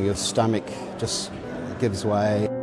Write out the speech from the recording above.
Your stomach just gives way.